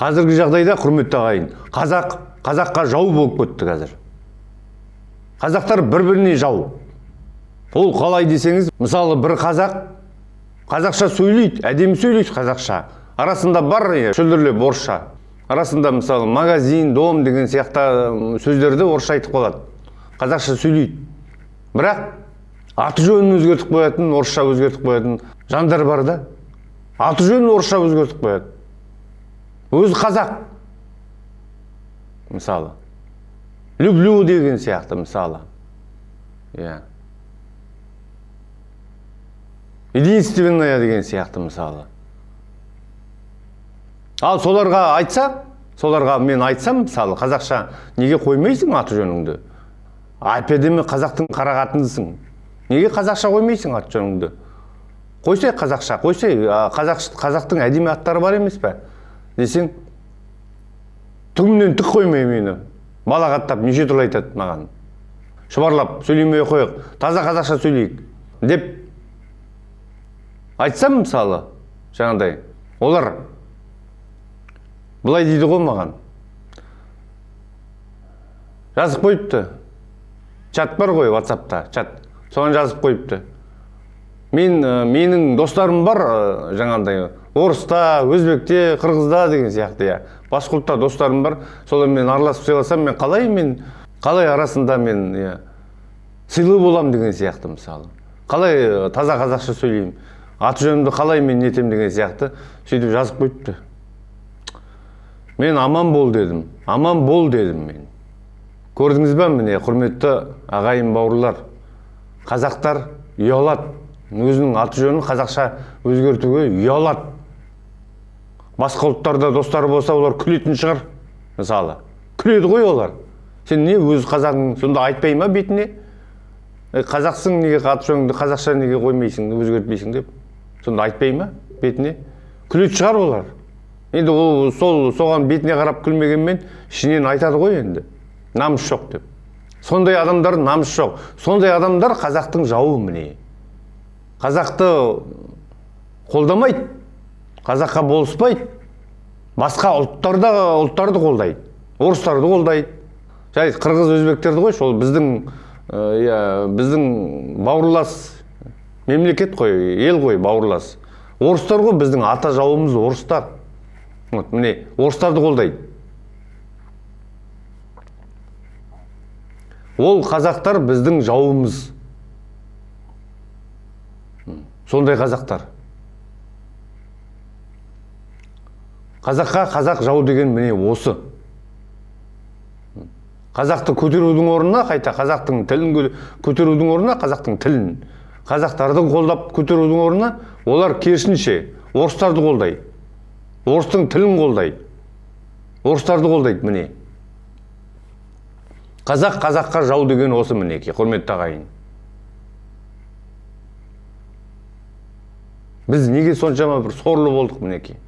қазіргі жағдайда құрметті ағайын қазақ қазаққа жау болып кетті қазір. Қазақтар бір біріне жау. Ол қалай десеңіз мысалы бір қазақ қазақша сөйлейді әдемі сөйлейді қазақша. Арасында бар шүлдірлеп орысша арасында мысалы магазин дом деген сияқты сөздерді орысша айтып қалады. Қазақша сөйлейді. Бірақ аты жөнін өзгертіп қоятын орысша өзгертіп қоятын жандар бар да. Аты жөнін орысша өзгертіп қояды өзі қазақ. Мысалы. Люблю деген сияқты мысалы. Иә. Единственная деген сияқты мысалы. Ал соларға айтса соларға мен айтсам мысалы қазақша неге қоймайсың аты жөніңді? Әп әдемі қазақтың қара қатынысың? Неге қазақша қоймайсың аты жөніңді? Қойсай қазақша қойсай қазақ, қазақтың әдемі аттары бар емес пе? Десең түгімнен түк қоймай мені. Балағаттап неше түрлі айтады маған. Шұбарлап сөйлемей қояйық таза қазақша сөйлейік деп айтсам мысалы жаңағыдай олар былай дейді ғой маған. Жазып қойыпты. Чат бар ғой ватсапта чат. Соған жазып қойыпты. Мен менің достарым бар жаңағыдай орыста өзбекте қырғызда деген сияқты иә. Басқа ұлтта достарым бар. Солармен араласып сыйласам мен қалай мен қалай арасында мен иә сыйлы болам деген сияқты мысалы. Қалай таза қазақша сөйлеймін. Аты жөнімді қалай мен нетем деген сияқты сөйтіп жазып қойыпты. Мен аман бол дедім аман бол дедім мен. Көрдіңіз ба міне құрметті ағайын бауырлар? Қазақтар ұялады. Өзінің аты жөнін қазақша өзгертуге ұялады. Басқа ұлттарда достары болса олар күлетін шығар. Мысалы күледі ғой олар. Сен не өз қазағың сонда айтпай ма бетіне? Е, қазақсың неге аты жөніңді қазақша неге қоймайсың өзгертпейсің деп? Сонда айтпай ма бетіне? Күлетін шығар олар. Енді ол сол соған бетіне қарап күлмегенмен ішінен айтады ғой енді. Намыс жоқ деп. Сондай адамдар намыс жоқ. Сондай адамдар қазақтың жауы міне. Қазақты қолдамайды. Қазаққа болыспайды. Басқа ұлттарда ұлттарды қолдайды. орыстарды қолдайды. Жай қырғыз өзбектерді қойшы ол біздің иә біздің бауырлас мемлекет қой ел ғой бауырлас. орыстар ғой біздің ата жауымыз орыстар. Вот міне орыстарды қолдайды. ол қазақтар біздің жауымыз. Сондай қазақтар. Қазаққа қазақ жау деген міне осы. Қазақты көтерудің орнына қайта қазақтың тілін көтерудің орнына қазақтың тілін қазақтарды қолдап көтерудің орнына олар керісінше орыстарды қолдайды орыстың тілін қолдайды орыстарды қолдайды міне. Қазақ қазаққа жау деген осы мінекей құрметті ағайын. Біз неге соншама бір сорлы болдық мінекей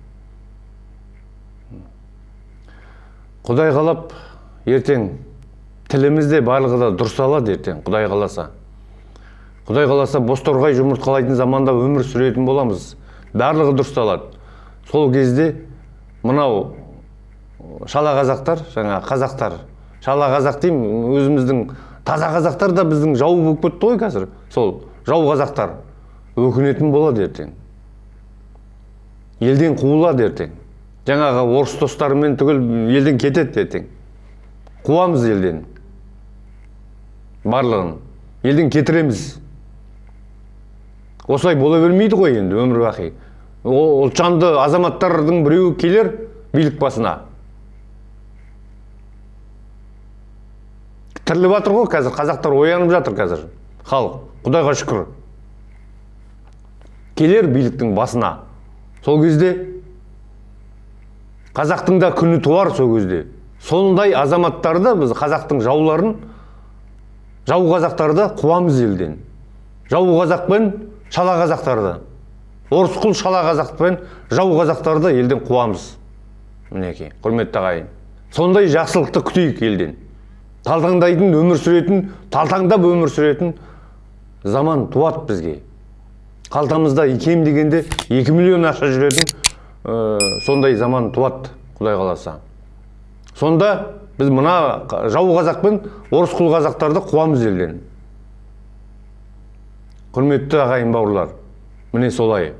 құдай қалап ертең тіліміз де барлығы да дұрысталады ертең құдай қаласа. Құдай қаласа бозторғай жұмыртқалайтын заманда өмір сүретін боламыз. Барлығы дұрысталады сол кезде мынау шала қазақтар жаңа қазақтар. Шала қазақ деймін өзіміздің таза қазақтар да біздің жау болып кетті ғой қазір. Сол жау қазақтар өкінетін болады ертең. Елден қуылады ертең. Жаңағы орыс достарымен түгел елден кетеді ертең. Қуамыз елден. Барлығын. Елден кетіреміз. Осылай бола бермейді ғой енді өмір бақи. Ұлтжанды азаматтардың біреуі келер билік басына. Тіріліп жатыр ғой қазір. Қазақтар оянып жатыр қазір. Халық. Құдайға шүкір. Келер биліктің басына. Сол кезде қазақтың да күні туар сол кезде. Сондай азаматтарды біз қазақтың жауларын жау қазақтарды қуамыз елден. Жау қазақ пен шала қазақтарды орысқұл шала қазақпен жау қазақтарды елден қуамыз. Мінекей құрметті ағайын. Сондай жақсылықты күтейік елден. Талтаңдайтын өмір сүретін талтаңдап өмір сүретін заман туады бізге. Қалтамызда кем дегенде 2 миллион ақша жүретін сондай заман туады құдай қаласа. Сонда біз мына жау қазақ пен орыс құл қазақтарды қуамыз елден. Құрметті ағайын бауырлар міне солай.